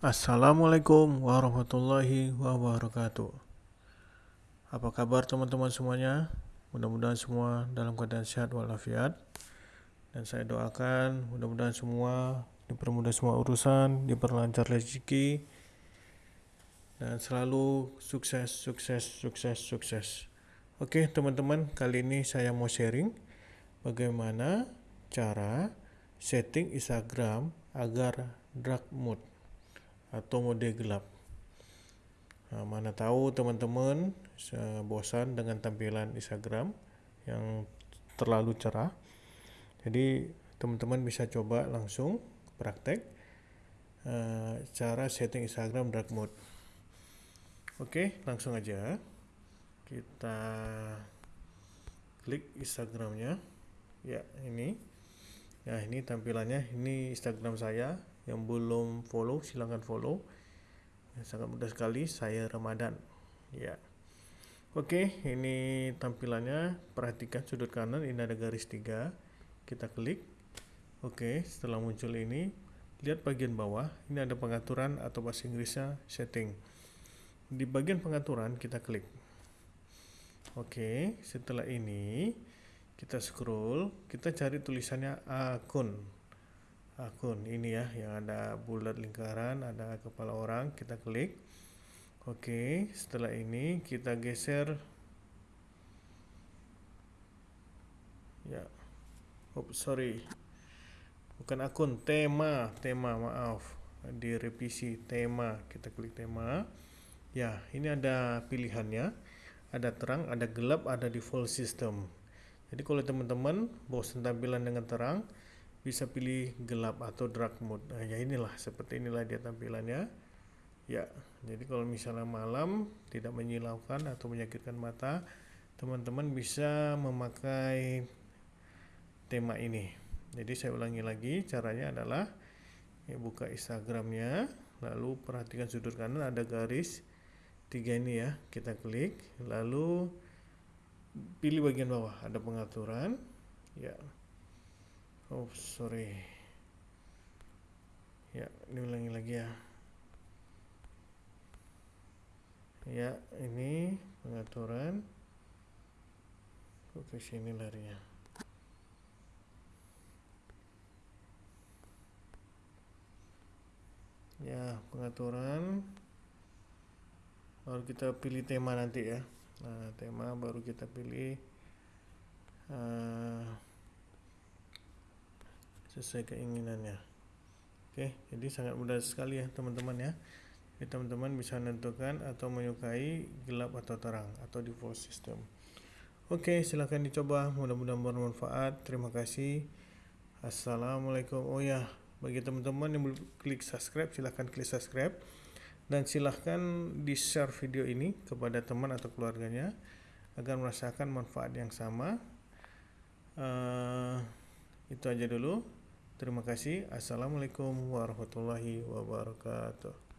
Assalamualaikum warahmatullahi wabarakatuh. Apa kabar teman-teman semuanya? Mudah-mudahan semua dalam keadaan sehat walafiat. Dan saya doakan mudah-mudahan semua dipermudah semua urusan, diperlancar rezeki, dan selalu sukses, sukses, sukses, sukses. Oke teman-teman, kali ini saya mau sharing bagaimana cara setting Instagram agar dark mode atau mode gelap. Mana tahu teman-teman bosan dengan tampilan Instagram yang terlalu cerah. Jadi teman-teman bisa coba langsung praktek cara setting Instagram dark mode. Oke, langsung aja kita klik Instagramnya. Ya ini, ya ini tampilannya. Ini Instagram saya yang belum follow silahkan follow. Sangat mudah sekali saya Ramadan. Ya. Oke ini tampilannya. Perhatikan sudut kanan ini ada garis tiga. Kita klik. Oke setelah muncul ini lihat bagian bawah. Ini ada pengaturan atau bahasa Inggrisnya setting. Di bagian pengaturan kita klik. Oke setelah ini kita scroll. Kita cari tulisannya akun akun ini ya yang ada bulat lingkaran ada kepala orang kita klik. Oke setelah ini kita geser. Ya. Oh sorry. Bukan akun tema tema maaf. Di revisi tema kita klik tema. Ya ini ada pilihannya. Ada terang ada gelap ada default system. Jadi kalau teman-teman bosan tampilan dengan terang bisa pilih gelap atau dark mode. Nah, ya inilah seperti inilah dia tampilannya. Ya jadi kalau misalnya malam tidak menyilaukan atau menyakitkan mata teman-teman bisa memakai tema ini. Jadi saya ulangi lagi caranya adalah ya, buka instagramnya lalu perhatikan sudut kanan ada garis tiga ini ya kita klik. Lalu pilih bagian bawah ada pengaturan. Ya oh sorry. Ya diulangi lagi ya. Ya ini pengaturan. Ke sini larinya. Ya pengaturan. Baru kita pilih tema nanti ya. Nah tema baru kita pilih uh, sesuai keinginannya. Oke jadi sangat mudah sekali ya teman-teman ya. Teman-teman bisa menentukan atau menyukai gelap atau terang atau default system. Oke silahkan dicoba. Mudah-mudahan bermanfaat. Terima kasih. Assalamualaikum. Oh ya bagi teman-teman yang belum klik subscribe silahkan klik subscribe. Dan silahkan di share video ini kepada teman atau keluarganya agar merasakan manfaat yang sama. Uh, itu aja dulu Terima kasih. Assalamualaikum warahmatullahi wabarakatuh.